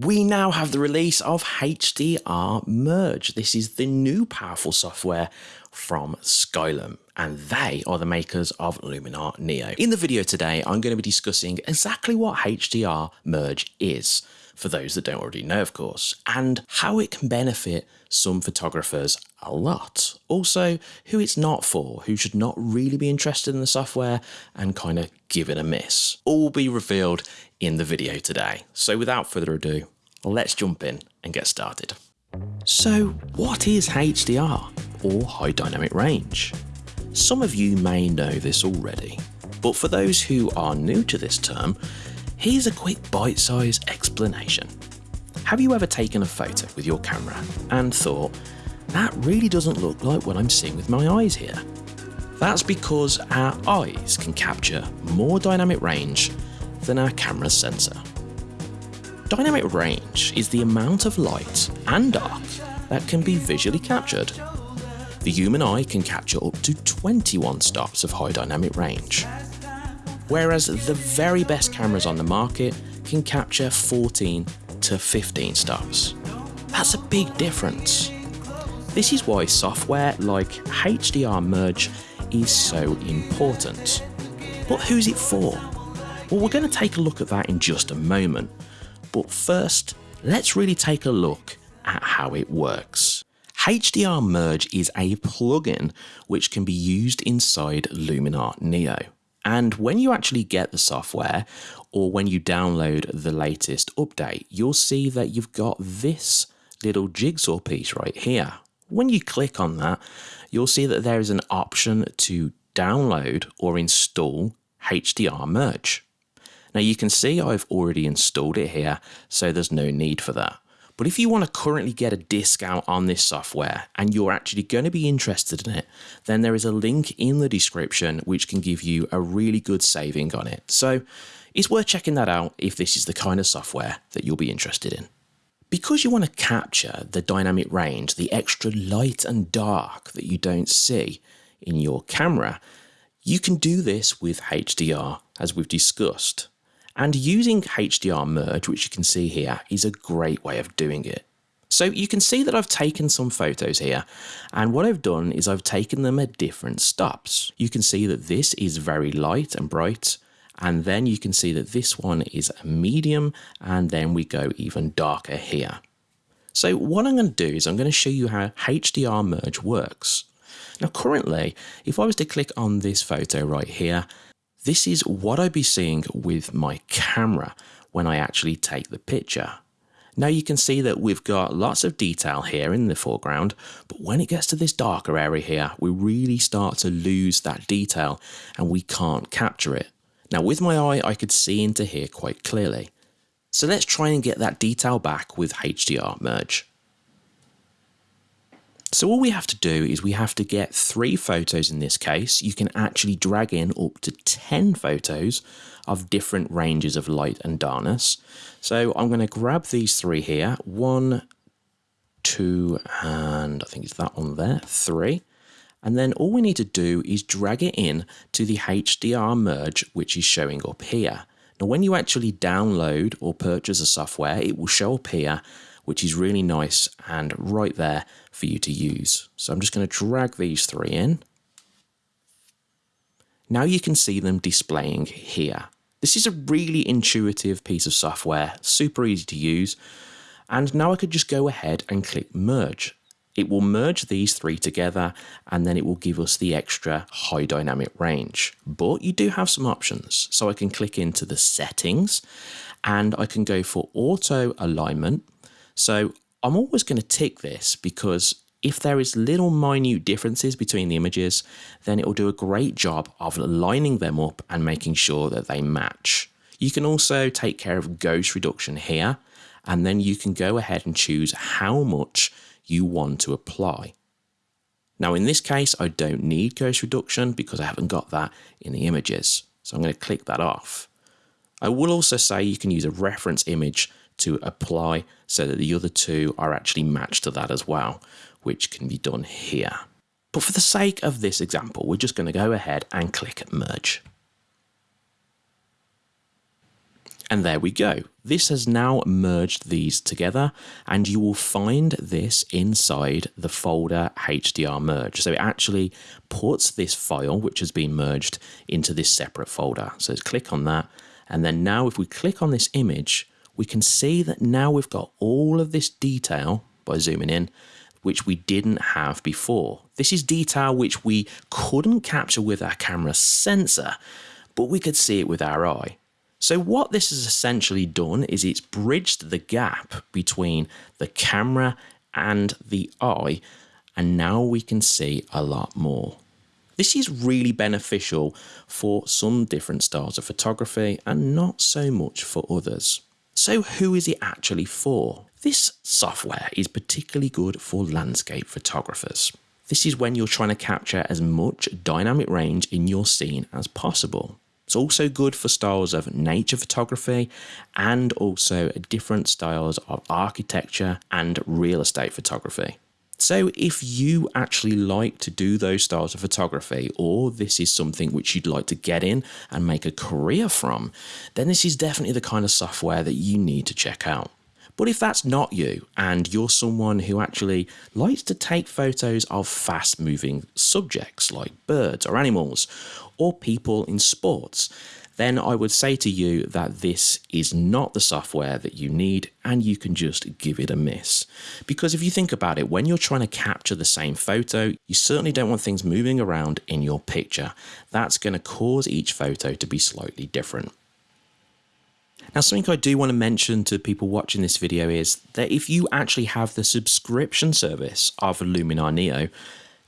we now have the release of HDR Merge. This is the new powerful software from Skylum, and they are the makers of Luminar Neo. In the video today, I'm going to be discussing exactly what HDR Merge is, for those that don't already know, of course, and how it can benefit some photographers a lot. Also, who it's not for, who should not really be interested in the software and kind of give it a miss. All will be revealed in the video today. So without further ado, let's jump in and get started. So what is HDR, or High Dynamic Range? Some of you may know this already, but for those who are new to this term, Here's a quick bite-sized explanation. Have you ever taken a photo with your camera and thought, that really doesn't look like what I'm seeing with my eyes here? That's because our eyes can capture more dynamic range than our camera's sensor. Dynamic range is the amount of light and dark that can be visually captured. The human eye can capture up to 21 stops of high dynamic range, whereas the very best cameras on the market can capture 14 to 15 stops. That's a big difference. This is why software like HDR Merge is so important. But who's it for? Well, we're going to take a look at that in just a moment. But first, let's really take a look at how it works. HDR Merge is a plugin which can be used inside Luminar Neo. And when you actually get the software or when you download the latest update, you'll see that you've got this little jigsaw piece right here. When you click on that, you'll see that there is an option to download or install HDR Merge. Now you can see I've already installed it here, so there's no need for that. But if you want to currently get a discount on this software and you're actually going to be interested in it, then there is a link in the description which can give you a really good saving on it. So it's worth checking that out if this is the kind of software that you'll be interested in. Because you want to capture the dynamic range, the extra light and dark that you don't see in your camera, you can do this with HDR as we've discussed. And using HDR merge, which you can see here, is a great way of doing it. So you can see that I've taken some photos here and what I've done is I've taken them at different stops. You can see that this is very light and bright and then you can see that this one is a medium and then we go even darker here. So what I'm going to do is I'm going to show you how HDR merge works. Now currently if I was to click on this photo right here this is what I'd be seeing with my camera when I actually take the picture. Now you can see that we've got lots of detail here in the foreground, but when it gets to this darker area here, we really start to lose that detail and we can't capture it. Now with my eye, I could see into here quite clearly. So let's try and get that detail back with HDR merge. So all we have to do is we have to get three photos in this case. You can actually drag in up to 10 photos of different ranges of light and darkness. So I'm going to grab these three here. One, two, and I think it's that one there, three. And then all we need to do is drag it in to the HDR merge, which is showing up here. Now, when you actually download or purchase a software, it will show up here which is really nice and right there for you to use. So I'm just going to drag these three in. Now you can see them displaying here. This is a really intuitive piece of software, super easy to use. And now I could just go ahead and click merge. It will merge these three together and then it will give us the extra high dynamic range. But you do have some options. So I can click into the settings and I can go for auto alignment so I'm always going to tick this because if there is little minute differences between the images, then it will do a great job of lining them up and making sure that they match. You can also take care of ghost reduction here, and then you can go ahead and choose how much you want to apply. Now in this case, I don't need ghost reduction because I haven't got that in the images. So I'm going to click that off. I will also say you can use a reference image to apply so that the other two are actually matched to that as well, which can be done here. But for the sake of this example, we're just going to go ahead and click merge. And there we go. This has now merged these together and you will find this inside the folder HDR merge. So it actually puts this file, which has been merged into this separate folder. So let's click on that. And then now if we click on this image, we can see that now we've got all of this detail by zooming in, which we didn't have before. This is detail which we couldn't capture with our camera sensor, but we could see it with our eye. So what this has essentially done is it's bridged the gap between the camera and the eye and now we can see a lot more. This is really beneficial for some different styles of photography and not so much for others. So who is it actually for? This software is particularly good for landscape photographers. This is when you're trying to capture as much dynamic range in your scene as possible. It's also good for styles of nature photography and also different styles of architecture and real estate photography. So if you actually like to do those styles of photography or this is something which you'd like to get in and make a career from, then this is definitely the kind of software that you need to check out. But if that's not you and you're someone who actually likes to take photos of fast moving subjects like birds or animals or people in sports, then I would say to you that this is not the software that you need and you can just give it a miss. Because if you think about it, when you're trying to capture the same photo, you certainly don't want things moving around in your picture. That's going to cause each photo to be slightly different. Now, something I do want to mention to people watching this video is that if you actually have the subscription service of Luminar Neo,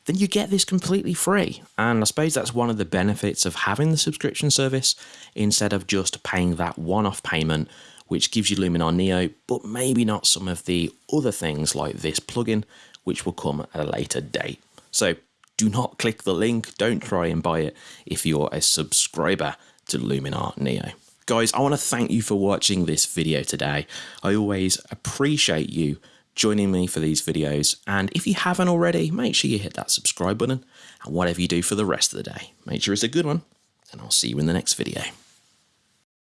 then you get this completely free. And I suppose that's one of the benefits of having the subscription service instead of just paying that one off payment, which gives you Luminar Neo, but maybe not some of the other things like this plugin, which will come at a later date. So do not click the link, don't try and buy it if you're a subscriber to Luminar Neo. Guys, I want to thank you for watching this video today. I always appreciate you joining me for these videos. And if you haven't already, make sure you hit that subscribe button and whatever you do for the rest of the day, make sure it's a good one. And I'll see you in the next video.